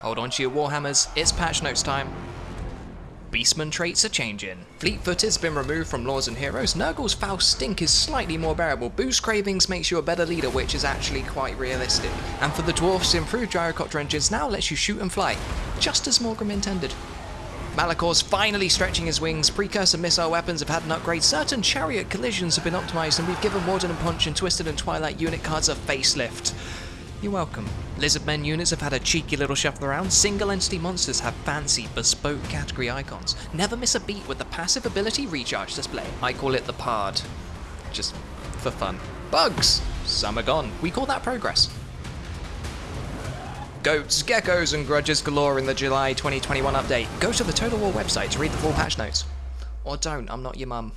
Hold on to your Warhammers, it's patch notes time. Beastman traits are changing. Fleet foot has been removed from Lords and Heroes. Nurgle's foul stink is slightly more bearable. Boost cravings makes you a better leader, which is actually quite realistic. And for the dwarfs, improved gyrocopter engines now lets you shoot and fly, just as Morgrim intended. Malagor's finally stretching his wings. Precursor missile weapons have had an upgrade. Certain chariot collisions have been optimized, and we've given Warden and Paunch and Twisted and Twilight unit cards a facelift. You're welcome. Lizardmen units have had a cheeky little shuffle around. Single entity monsters have fancy, bespoke category icons. Never miss a beat with the passive ability recharge display. I call it the Pard. Just for fun. Bugs! Some are gone. We call that progress. Goats, geckos, and grudges galore in the July 2021 update. Go to the Total War website to read the full patch notes. Or don't, I'm not your mum.